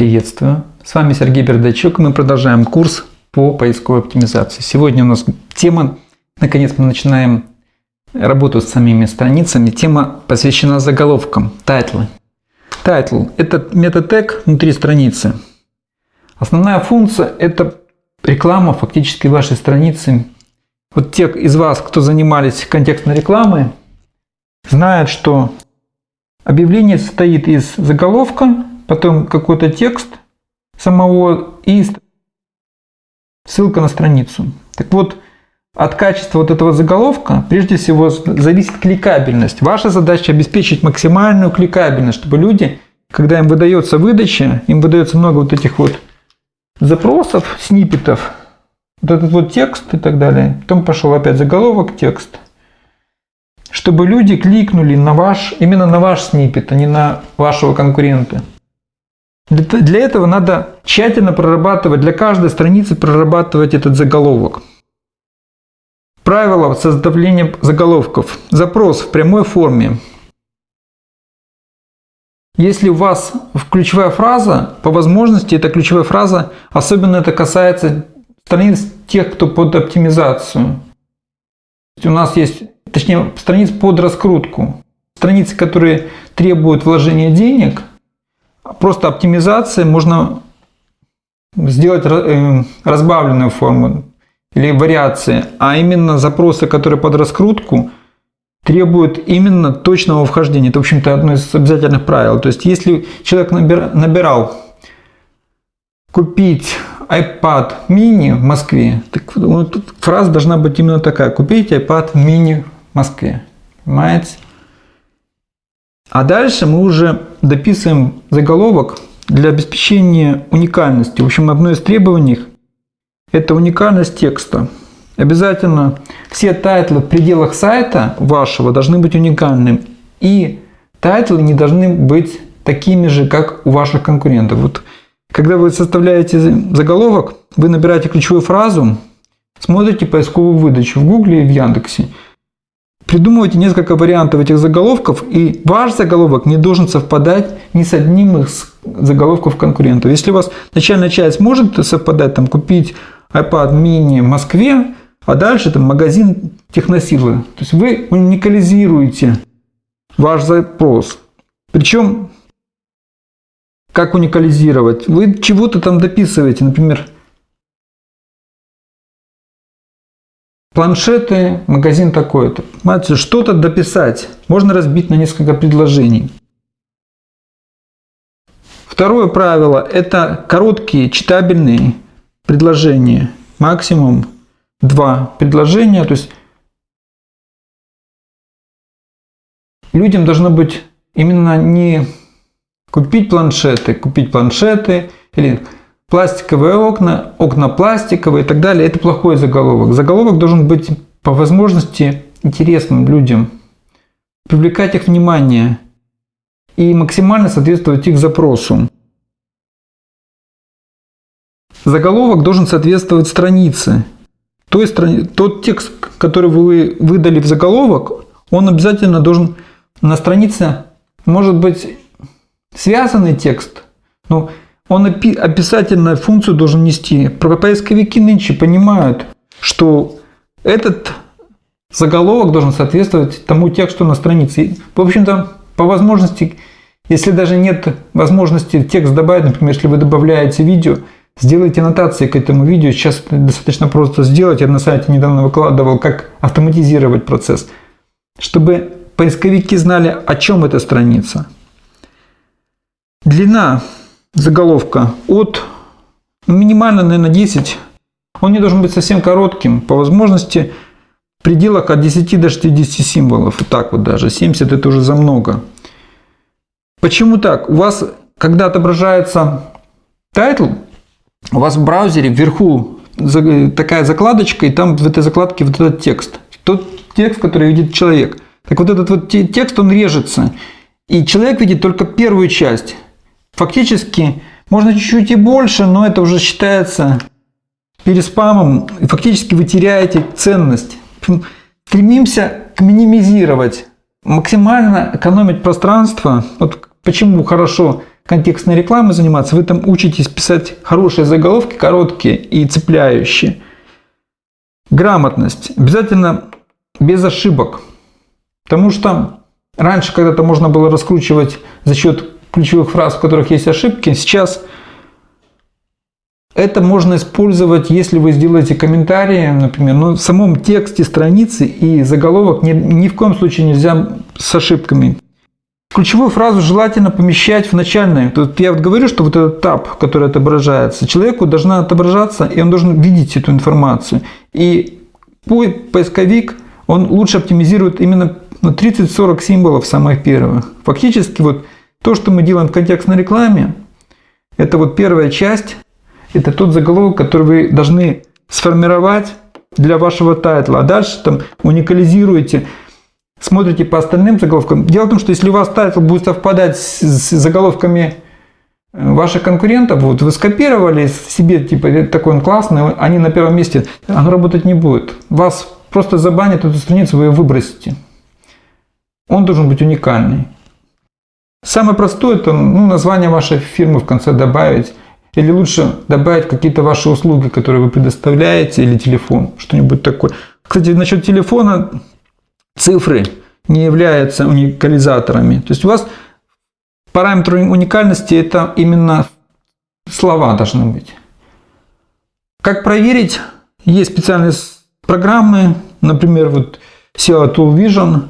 Приветствую! С вами Сергей Бердачук. Мы продолжаем курс по поисковой оптимизации. Сегодня у нас тема, наконец мы начинаем работу с самими страницами. Тема посвящена заголовкам, title ы. Title – это метатег внутри страницы. Основная функция – это реклама фактически вашей страницы. Вот те из вас, кто занимались контекстной рекламой, знают, что объявление состоит из заголовка, потом какой-то текст самого и ссылка на страницу. Так вот, от качества вот этого заголовка прежде всего зависит кликабельность. Ваша задача обеспечить максимальную кликабельность, чтобы люди, когда им выдается выдача, им выдается много вот этих вот запросов, сниппетов, вот этот вот текст и так далее. Потом пошел опять заголовок, текст. Чтобы люди кликнули на ваш, именно на ваш сниппет, а не на вашего конкурента. Для этого надо тщательно прорабатывать, для каждой страницы прорабатывать этот заголовок. Правило составления заголовков. Запрос в прямой форме. Если у вас ключевая фраза, по возможности эта ключевая фраза, особенно это касается страниц тех, кто под оптимизацию. У нас есть, точнее, страниц под раскрутку. Страницы, которые требуют вложения денег – просто оптимизацией можно сделать э, разбавленную форму или вариации, а именно запросы, которые под раскрутку, требуют именно точного вхождения. Это, в общем-то, одно из обязательных правил. То есть, если человек набирал купить iPad mini в Москве, так вот, фраза должна быть именно такая. Купить iPad mini в Москве. Понимаете? А дальше мы уже дописываем заголовок для обеспечения уникальности. В общем, одно из требований – это уникальность текста. Обязательно все title ы в пределах сайта вашего должны быть уникальными. И title ы не должны быть такими же, как у ваших конкурентов. Вот когда вы составляете заголовок, вы набираете ключевую фразу, смотрите поисковую выдачу в Гугле и в Яндексе – Придумывайте несколько вариантов этих заголовков, и ваш заголовок не должен совпадать ни с одним из заголовков конкурентов. Если у вас начальная часть может совпадать, там, купить iPad mini в Москве, а дальше там магазин техносилы. То есть вы уникализируете ваш запрос. Причем, как уникализировать? Вы чего-то там дописываете, например, Планшеты, магазин такой-то. Смотрите, что-то дописать можно разбить на несколько предложений. Второе правило – это короткие читабельные предложения. Максимум два предложения. То есть людям должно быть именно не купить планшеты, купить планшеты или пластиковые окна, окна пластиковые и так далее, это плохой заголовок. Заголовок должен быть по возможности интересным людям, привлекать их внимание и максимально соответствовать их запросу. Заголовок должен соответствовать странице. Той страни... Тот текст, который вы выдали в заголовок, он обязательно должен на странице, может быть, связанный текст, но он описательную функцию должен нести. Поисковики нынче понимают, что этот заголовок должен соответствовать тому тексту на странице. В общем-то, по возможности, если даже нет возможности текст добавить, например, если вы добавляете видео, сделайте аннотации к этому видео. Сейчас достаточно просто сделать. Я на сайте недавно выкладывал, как автоматизировать процесс, чтобы поисковики знали, о чем эта страница. Длина заголовка от минимально, наверное, 10. Он не должен быть совсем коротким. По возможности в пределах от 10 до 60 символов. Вот так вот даже. 70 это уже за много. Почему так? У вас, когда отображается тайтл, у вас в браузере вверху такая закладочка, и там в этой закладке вот этот текст. Тот текст, который видит человек. Так вот этот вот текст, он режется. И человек видит только первую часть. Фактически, можно чуть-чуть и больше, но это уже считается переспамом. Фактически вы теряете ценность. Стремимся минимизировать, максимально экономить пространство. Вот почему хорошо контекстной рекламой заниматься, вы там учитесь писать хорошие заголовки, короткие и цепляющие. Грамотность. Обязательно без ошибок. Потому что раньше когда-то можно было раскручивать за счет ключевых фраз, в которых есть ошибки. Сейчас это можно использовать, если вы сделаете комментарии, например, но в самом тексте страницы и заголовок ни, ни в коем случае нельзя с ошибками. Ключевую фразу желательно помещать в начальной. Тут я вот говорю, что вот этот таб, который отображается, человеку должна отображаться, и он должен видеть эту информацию. И поисковик, он лучше оптимизирует именно ну, 30-40 символов самых первых. Фактически вот то, что мы делаем в контекстной рекламе, это вот первая часть это тот заголовок, который вы должны сформировать для вашего тайтла. А дальше там уникализируете, смотрите по остальным заголовкам. Дело в том, что если у вас тайтл будет совпадать с, с заголовками э, ваших конкурентов, вот вы скопировали себе, типа, такой он классный, они на первом месте, оно работать не будет. Вас просто забанят эту страницу, вы ее выбросите. Он должен быть уникальный. Самое простое, это ну, название вашей фирмы в конце добавить. Или лучше добавить какие-то ваши услуги, которые вы предоставляете, или телефон, что-нибудь такое. Кстати, насчет телефона цифры не являются уникализаторами. То есть у вас параметр уникальности это именно слова должны быть. Как проверить? Есть специальные программы, например, вот SEO Tool Vision,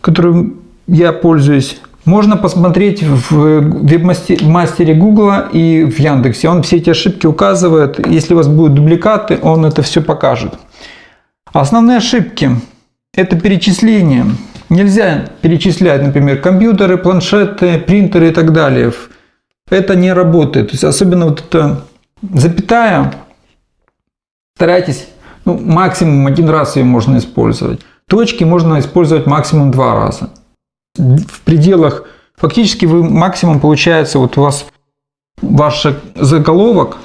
которым я пользуюсь. Можно посмотреть в веб-мастере Google и в Яндексе. Он все эти ошибки указывает. Если у вас будут дубликаты, он это все покажет. Основные ошибки – это перечисление. Нельзя перечислять, например, компьютеры, планшеты, принтеры и так далее. Это не работает. То есть особенно вот эта запятая, старайтесь, ну, максимум один раз ее можно использовать. Точки можно использовать максимум два раза в пределах, фактически вы максимум получается, вот у вас ваш заголовок,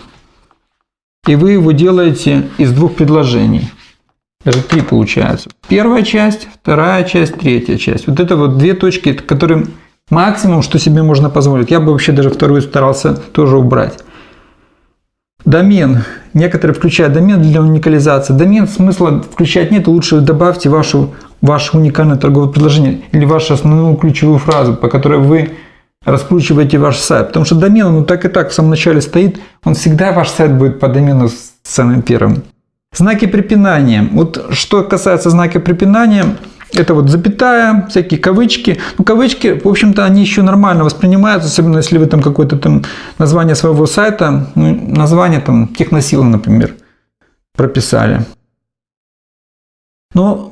и вы его делаете из двух предложений. Даже три получается. Первая часть, вторая часть, третья часть. Вот это вот две точки, которые максимум, что себе можно позволить. Я бы вообще даже вторую старался тоже убрать. Домен. Некоторые включают домен для уникализации. Домен смысла включать нет, лучше добавьте вашу, ваше уникальное торговое предложение или вашу основную ключевую фразу, по которой вы раскручиваете ваш сайт. Потому что домен, ну так и так в самом начале стоит, он всегда ваш сайт будет по домену самым первым. Знаки препинания. Вот что касается знака препинания, это вот запятая, всякие кавычки. Ну, кавычки, в общем-то, они еще нормально воспринимаются, особенно если вы там какое-то там название своего сайта, ну, название там техносила, например, прописали. Но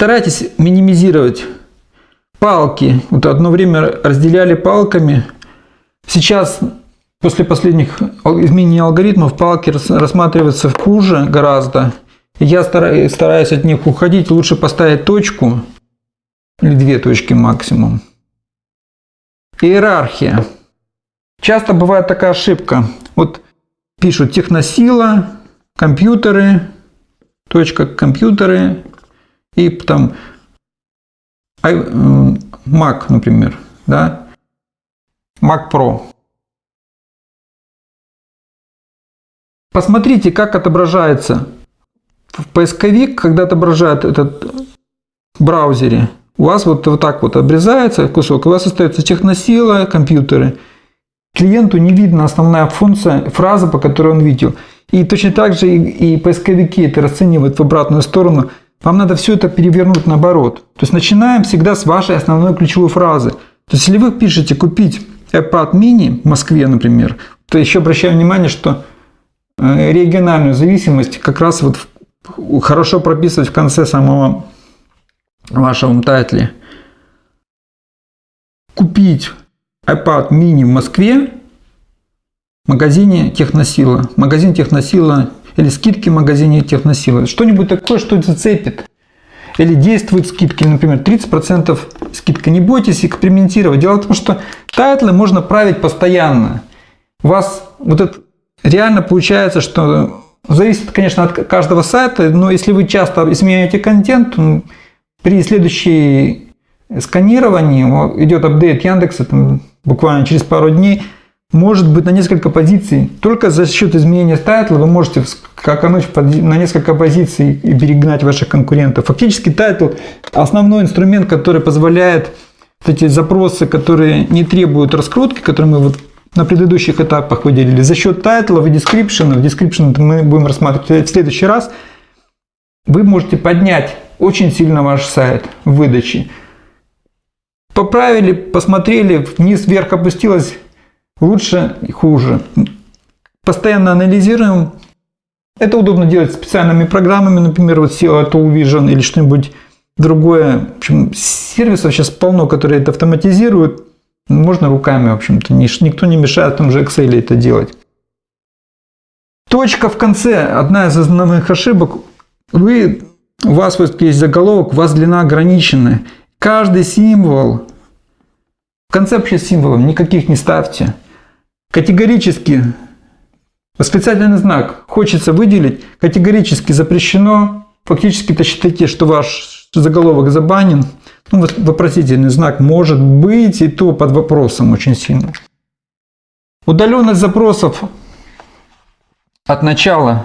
старайтесь минимизировать палки. Вот одно время разделяли палками. Сейчас, после последних изменений алгоритмов, палки рассматриваются хуже гораздо. Я стараюсь от них уходить, лучше поставить точку или две точки максимум. Иерархия. Часто бывает такая ошибка. Вот пишут техносила, компьютеры, точка компьютеры и там Mac, например, да, Mac Pro. Посмотрите, как отображается в поисковик, когда отображает этот браузере, у вас вот, вот так вот обрезается кусок, у вас остается техносила, компьютеры. Клиенту не видно основная функция, фраза, по которой он видел. И точно так же и, и поисковики это расценивают в обратную сторону. Вам надо все это перевернуть наоборот. То есть начинаем всегда с вашей основной ключевой фразы. То есть если вы пишете купить iPad mini в Москве, например, то еще обращаю внимание, что э, региональную зависимость как раз вот хорошо прописывать в конце самого вашего тайтле. Купить iPad mini в Москве в магазине Техносила. Магазин Техносила или скидки в магазине Техносила. Что-нибудь такое, что зацепит. Или действуют скидки, например, 30% скидка. Не бойтесь экспериментировать. Дело в том, что тайтлы можно править постоянно. У вас вот это реально получается, что Зависит, конечно, от каждого сайта, но если вы часто изменяете контент, при следующей сканировании идет апдейт Яндекса, там, буквально через пару дней, может быть на несколько позиций. Только за счет изменения тайтла вы можете скакануть на несколько позиций и перегнать ваших конкурентов. Фактически тайтл – основной инструмент, который позволяет эти запросы, которые не требуют раскрутки, которые мы вот на предыдущих этапах выделили, за счет тайтлов и в description мы будем рассматривать в следующий раз, вы можете поднять очень сильно ваш сайт в выдаче. Поправили, посмотрели, вниз, вверх опустилось, лучше и хуже. Постоянно анализируем. Это удобно делать специальными программами, например, вот SEO Tool Vision или что-нибудь другое. В общем, сервисов сейчас полно, которые это автоматизируют. Можно руками, в общем-то, никто не мешает в том же Excel это делать. Точка в конце, одна из основных ошибок. Вы, у вас вот есть заголовок, у вас длина ограниченная. Каждый символ, в конце вообще символов никаких не ставьте. Категорически восклицательный знак хочется выделить, категорически запрещено. Фактически это считайте, что ваш заголовок забанен. Ну, вопросительный знак может быть и то под вопросом очень сильно. Удаленность запросов от начала.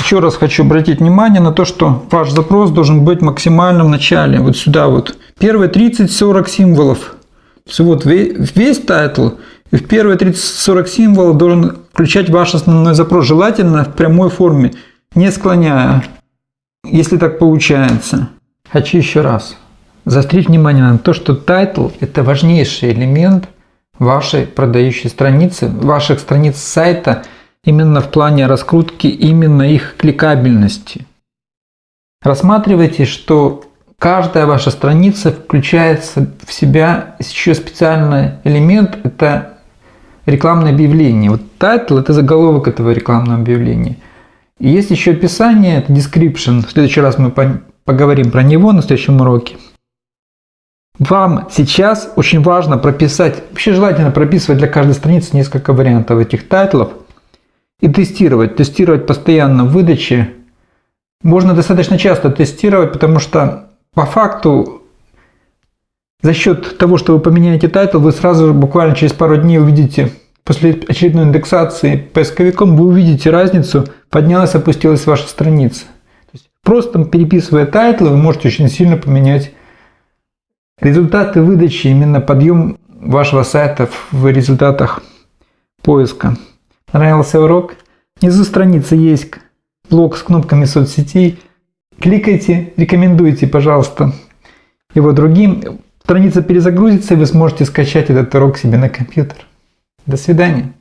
Еще раз хочу обратить внимание на то, что ваш запрос должен быть максимально в начале. Вот сюда вот. Первые 30-40 символов. Все вот весь, весь тайтл в первые 30-40 символов должен включать ваш основной запрос. Желательно в прямой форме, не склоняя, если так получается. Хочу еще раз заострить внимание на то, что тайтл – это важнейший элемент вашей продающей страницы, ваших страниц сайта именно в плане раскрутки именно их кликабельности. Рассматривайте, что каждая ваша страница включается в себя еще специальный элемент – это рекламное объявление. Вот тайтл – это заголовок этого рекламного объявления. И есть еще описание, это description. В следующий раз мы поговорим про него на следующем уроке. Вам сейчас очень важно прописать, вообще желательно прописывать для каждой страницы несколько вариантов этих тайтлов и тестировать. Тестировать постоянно в выдаче. Можно достаточно часто тестировать, потому что по факту за счет того, что вы поменяете тайтл, вы сразу же буквально через пару дней увидите, после очередной индексации поисковиком, вы увидите разницу, поднялась, опустилась ваша страница. Просто переписывая тайтлы, вы можете очень сильно поменять результаты выдачи, именно подъем вашего сайта в результатах поиска. Нравился урок? Внизу страницы есть блок с кнопками соцсетей. Кликайте, рекомендуйте, пожалуйста, его другим. Страница перезагрузится, и вы сможете скачать этот урок себе на компьютер. До свидания.